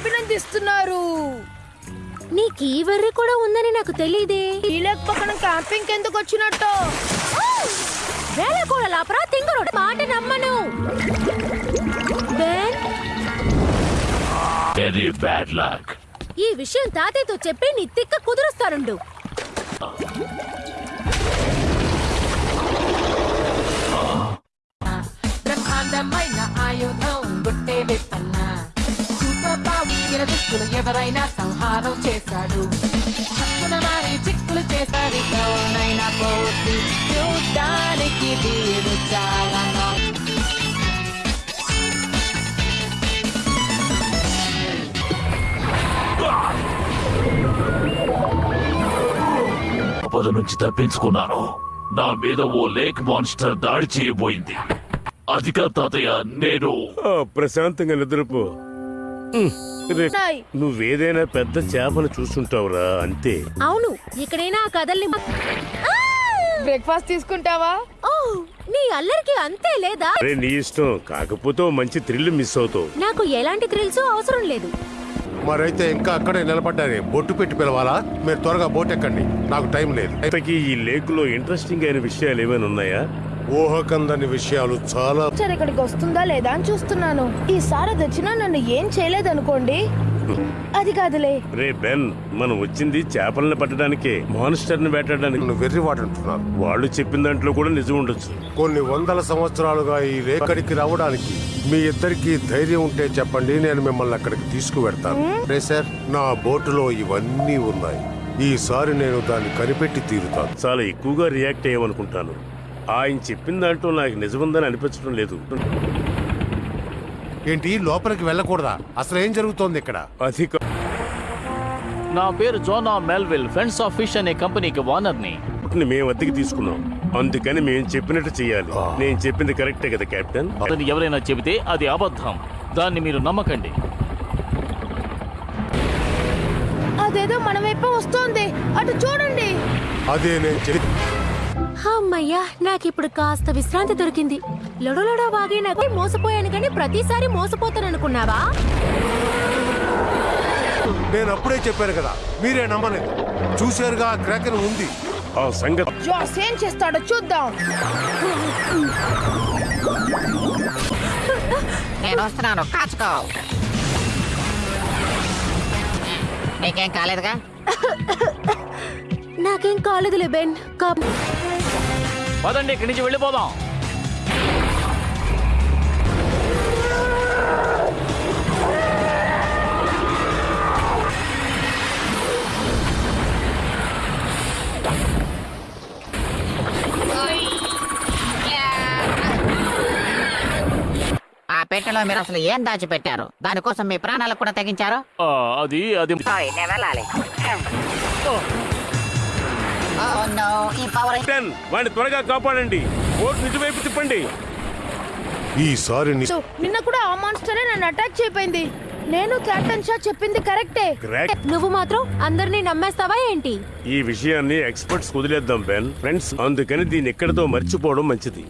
అభినందిస్తున్నారు. నీకు ఈ వెర్రి కూడా ఉందని నాకు తెలియదే ఈ లేక్ పక్కన క్యాంపింగ్ ఎందుకు వచ్చినట్టు? వేళ కూడా లాపరా తింగరుడు మాట నమ్మను. బెన్? వెరీ బ్యాడ్ లక్ ఈ విషయం తాతయ్యతో చెప్పి నీ తిక్క కుదురుస్తానుండు. బ్రహ్మాండమైన దుస్తులు ఎవరైనా సంహారం చేశాడు. హక్కున మారి చిక్కులు చేశాడు నైనా పోతి చూడ్డానికి వీరు చాలా నుంచి తప్పించుకున్నాను. నా మీద ఓ లేక్ మాన్స్టర్ దాడి చేయబోయింది. అది కాదు తాతయ్య నేను ప్రశాంతంగా నిద్రపో. నువ్వేదైనా పెద్ద చేపను చూస్తుంటావురా అంతే. అవును ఇక్కడైనా ఆ కథల్ని! బ్రేక్ఫాస్ట్ తీసుకుంటావా? నీ అల్లరికి అంతే లేదా? అరే నీ ఇష్టం. కాకపోతే మంచి థ్రిల్ మిస్ అవుతావు. నాకు ఎలాంటి థ్రిల్స్ అవసరం లేదు. మరైతే ఇంకా అక్కడే నిలబడ్డారే. బొట్టు పెట్టి పిలవాలా? మీరు త్వరగా బోట్ ఎక్కండి. నాకు టైం లేదు. ఈ లేక్లో ఇంట్రెస్టింగ్ అయిన విషయాలు ఏమైనా ఉన్నాయా? ఊహకందని విషయాలు చాలా సరే ఇక్కడికి వస్తుందా లేదా అని చూస్తున్నాను. ఈసారి అది వచ్చినా నన్ను ఏం చేయలేదనుకోండి. అది కాదులే. రే బెన్ మనం వచ్చింది చేపల్ని పట్టడానికే మాన్స్టర్ని వేటాడడానికి నన్ను వెర్రివాడంటున్నారు వాళ్ళు చెప్పిన దాంట్లో కూడా నిజం ఉండొచ్చు. కొన్ని వందల సంవత్సరాలుగా ఈ రేకడికి రావడానికి మీ ఇద్దరికి ధైర్యం ఉంటే చెప్పండి నేను మిమ్మల్ని అక్కడికి తీసుకువెడతాను. రే సార్ నా బోటులో ఇవన్నీ ఉన్నాయి. ఈసారి నేను దాన్ని కనిపెట్టి తీరుతాను. చాలా ఎక్కువగా రియాక్ట్ అయ్యామనుకుంటాను ఆయన చెప్పిన దాంట్లో నాకు నిజముందని అనిపించడం లేదు. ఏంటి? లోపలికి వెళ్ళకూడదా? అసలు ఏం జరుగుతోంది ఇక్కడ? అధిక నా పేరు Jonah Melville friends of fish అనే కంపెనీకి ఓనర్ని. ని మేము అద్దెకి తీసుకున్నాం. అందుకని మేము చెప్పినట్టు చెయ్యాలి. నేను చెప్పింది కరెక్టే కదా కెప్టెన్? అతను ఎవరైనా చెబితే అది అబద్ధం. దాన్ని మీరు నమ్మకండి. అదేదో మన వైపే వస్తోంది. అటు చూడండి. అదే నేను చెప్పి అమ్మయ్యా నాకిప్పుడు కాస్త విశ్రాంతి దొరికింది. లొడలొడ వాగే నాకు మోసపోయాను కానీ ప్రతిసారి మోసపోతాననుకున్నావా? నేను అప్పుడే చెప్పాను కదా మీరే నమ్మలేదు. చూశారుగా క్రాకన్ ఉంది. ఆ సంగతి జాస్ ఏం చేస్తాడో చూద్దాం. నేను వస్తున్నాను కాచుకో. నీకేం కాలేదుగా? నాకేం కాలేదులే బెన్ కా- పదండి ఇక్కడి నుంచి వెళ్ళిపోదాం. ఆ పెట్టెలో మీరు అసలు ఏం దాచిపెట్టారు? దానికోసం మీ ప్రాణాలకు కూడా తెగించారు? ఆ, అది అది. వెళ్ళాలి వాడిని త్వరగా కాపాడండి. బోట్ నిజవైపు తిప్పండి. ఈసారి ని- సో, నిన్న కూడా ఆ మాన్స్టరే నన్ను అటాక్ చేయపోయింది. నేను కెప్టెన్ షా చెప్పింది కరెక్టే క్రాక్ నువ్వు మాత్రం అందరినీ నమ్మేస్తావా ఏంటి? ఈ విషయాన్ని ఎక్స్పర్ట్స్ వదిలేద్దాం బెన్ ఫ్రెండ్స్ అందుకని దీన్ని ఎక్కడితో మర్చిపోవడం మంచిది.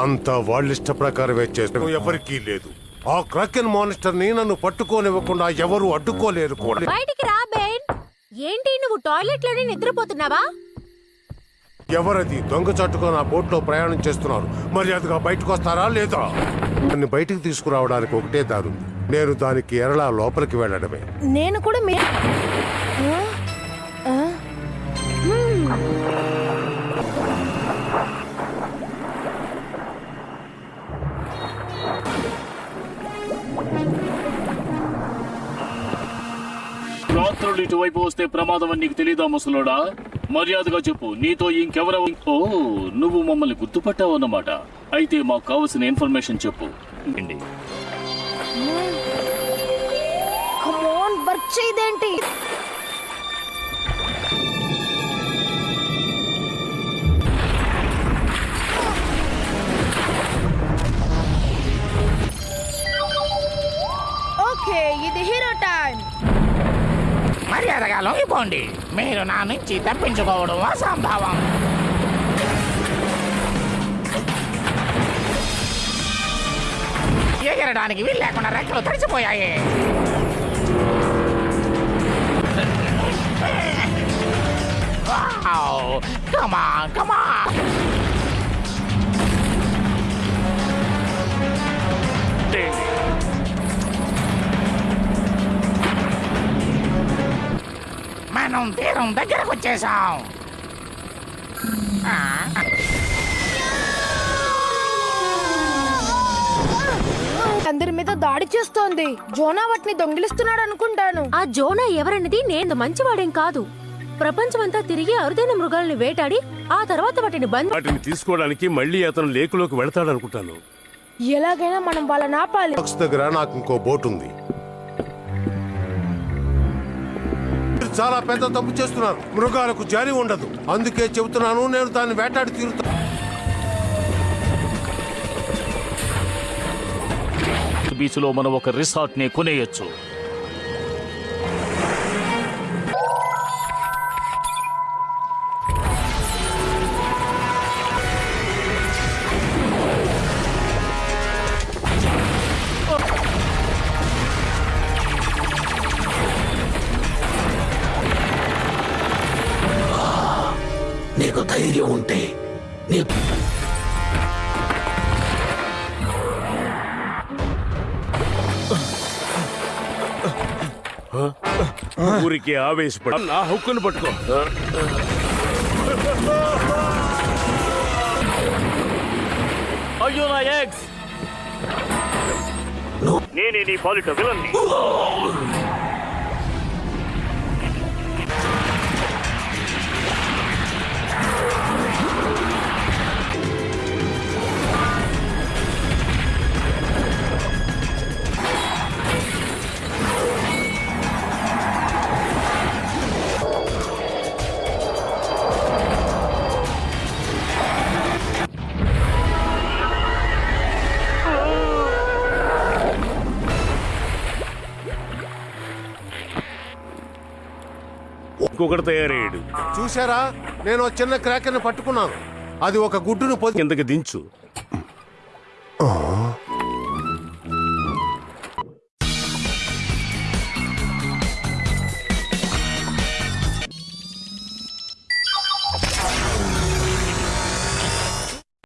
అంతా వాళ్ళిష్ట ప్రకారమే చేస్తాం ఎవరికీ లేదు. ఆ క్రాకెన్ మానిస్టర్ని నన్ను పట్టుకోనివ్వకుండా ఎవరు అడ్డుకోలేరు కూడా. బయటికి ఏంటి నువ్వు టాయిలెట్లోనే నిద్రపోతున్నావా? ఎవరది దొంగ చట్టుగా నా బోట్లో ప్రయాణం చేస్తున్నారు? మర్యాదగా బయటకు వస్తారా లేదా? నన్ను బయటికి తీసుకురావడానికి ఒకటే దారు నేను దానికి ఎరలా లోపలికి వెళ్ళడమే. నేను కూడా మీ రాత్రులు ఇటువైపు వస్తే ప్రమాదం అని నీకు తెలియదా ముసలోడా? మర్యాదగా చెప్పు నీతో ఇంకెవరో ఓ నువ్వు మమ్మల్ని గుర్తుపట్టావు అన్నమాట. అయితే మాకు కావలసిన ఇన్ఫర్మేషన్ చెప్పు. ఓకే ఇది హీరో టైం మర్యాదగా లొంగిపోండి మీరు నా నుంచి తప్పించుకోవడం అసంభవం. ఎగరడానికి వీలు లేకుండా రెక్కలు తడిచిపోయాయి కమా కమా come మనం తీరం దగ్గరకు వచ్చేసాం అందరి మీద దాడి చేస్తోంది. జోనా వాటిని దొంగిలిస్తున్నాడు అనుకుంటాను. ఆ జోనా ఎవరన్నది నేను మంచివాడేం కాదు. ప్రపంచమంతా తిరిగి అరుదైన మృగాల్ని వేటాడి ఆ తర్వాత వాటిని బంధ వాటిని తీసుకోవడానికి మళ్ళీ అతను లేకులోకి వెళతాడు అనుకుంటాను ఎలాగైనా మనం వాళ్ళని ఆపాలి. బాక్స్ దగ్గర నాకు ఇంకో బోట్ ఉంది. మీరు చాలా పెద్ద తప్పు చేస్తున్నారు. మృగాలకు జారి ఉండదు. అందుకే చెబుతున్నాను నేను దాన్ని వేటాడి తీరుతాను బీచ్లో మనం ఒక రిసార్ట్ని కొనేయచ్చు. ధైర్యం ఉంటే నీ ఊరికి ఆవేశపడ నా హక్కును పట్టుకో. అయ్యో నా. ఎగ్స్ నేనే నీ పాలిట విలన్ని. ఇంకొకటి తయారయ్యాడు. చూసారా నేను చిన్న క్రాకర్ని పట్టుకున్నాను. అది ఒక గుడ్డును కిందకి దించు.